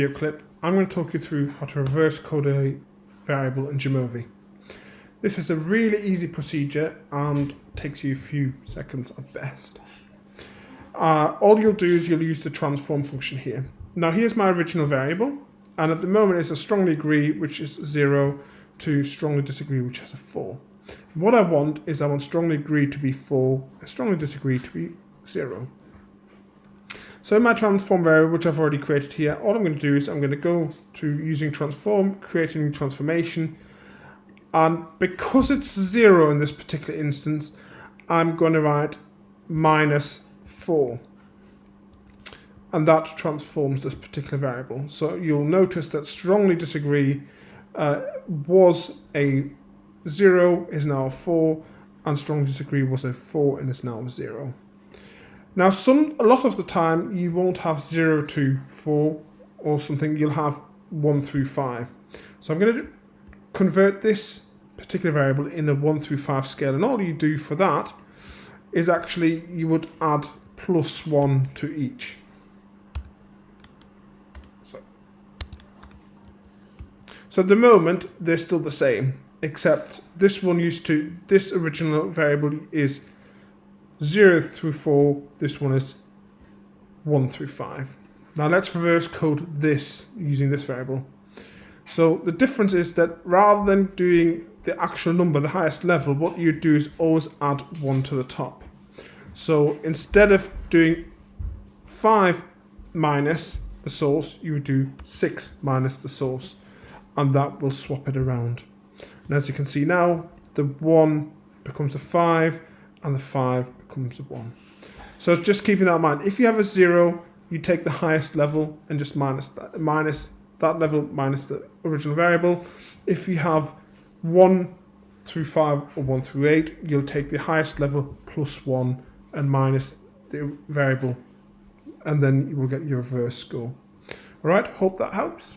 video clip, I'm going to talk you through how to reverse code a variable in Jamovi. This is a really easy procedure and takes you a few seconds at best. Uh, all you'll do is you'll use the transform function here. Now here's my original variable and at the moment it's a strongly agree which is 0 to strongly disagree which has a 4. What I want is I want strongly agree to be 4 and strongly disagree to be 0. So in my transform variable, which I've already created here, all I'm going to do is I'm going to go to using transform, create a new transformation. And because it's zero in this particular instance, I'm going to write minus four. And that transforms this particular variable. So you'll notice that strongly disagree uh, was a zero, is now a four, and strongly disagree was a four and is now a zero. Now, some a lot of the time you won't have 0 to 4 or something, you'll have 1 through 5. So I'm going to convert this particular variable in a 1 through 5 scale, and all you do for that is actually you would add plus 1 to each. So, so at the moment, they're still the same, except this one used to, this original variable is 0 through 4, this one is 1 through 5. Now let's reverse code this using this variable. So the difference is that rather than doing the actual number, the highest level, what you do is always add 1 to the top. So instead of doing 5 minus the source, you do 6 minus the source, and that will swap it around. And as you can see now, the 1 becomes a 5, and the 5 becomes a 1. So just keeping that in mind. If you have a 0, you take the highest level and just minus that, minus that level minus the original variable. If you have 1 through 5 or 1 through 8, you'll take the highest level plus 1 and minus the variable and then you will get your reverse score. Alright, hope that helps.